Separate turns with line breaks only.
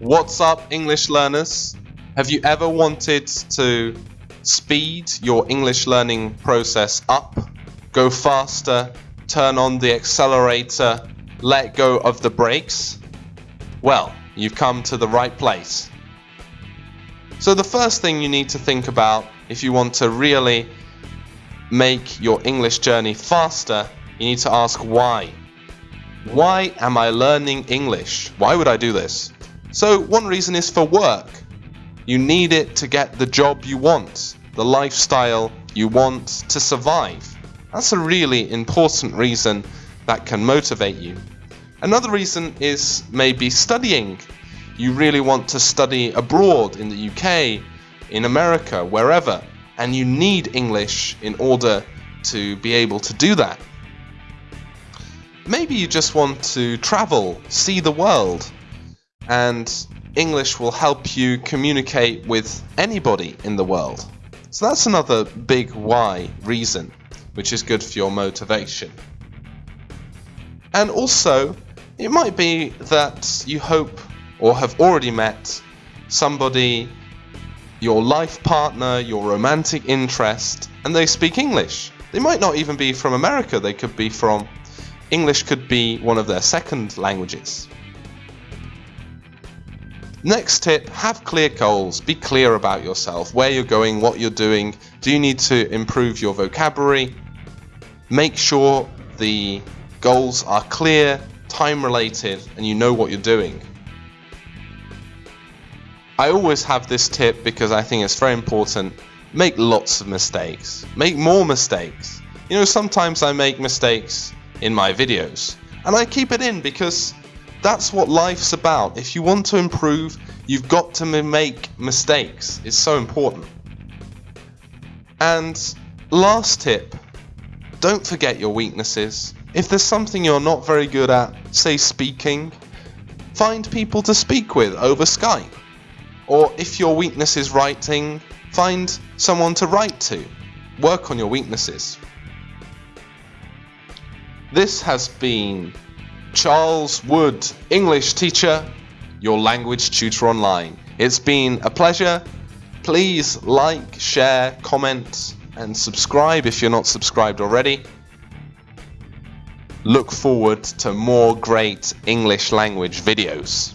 What's up, English learners? Have you ever wanted to speed your English learning process up, go faster, turn on the accelerator, let go of the brakes? Well, you've come to the right place. So, the first thing you need to think about if you want to really make your English journey faster, you need to ask why. Why am I learning English? Why would I do this? So, one reason is for work. You need it to get the job you want, the lifestyle you want to survive. That's a really important reason that can motivate you. Another reason is maybe studying. You really want to study abroad in the UK, in America, wherever, and you need English in order to be able to do that. Maybe you just want to travel, see the world, and English will help you communicate with anybody in the world. So that's another big why reason, which is good for your motivation. And also, it might be that you hope or have already met somebody, your life partner, your romantic interest, and they speak English. They might not even be from America, they could be from English could be one of their second languages. Next tip, have clear goals. Be clear about yourself, where you're going, what you're doing. Do you need to improve your vocabulary? Make sure the goals are clear, time related, and you know what you're doing. I always have this tip because I think it's very important. Make lots of mistakes. Make more mistakes. You know, sometimes I make mistakes in my videos, and I keep it in because that's what life's about. If you want to improve, you've got to make mistakes. It's so important. And last tip don't forget your weaknesses. If there's something you're not very good at, say speaking, find people to speak with over Skype. Or if your weakness is writing, find someone to write to. Work on your weaknesses. This has been Charles Wood, English teacher, your language tutor online. It's been a pleasure. Please like, share, comment, and subscribe if you're not subscribed already. Look forward to more great English language videos.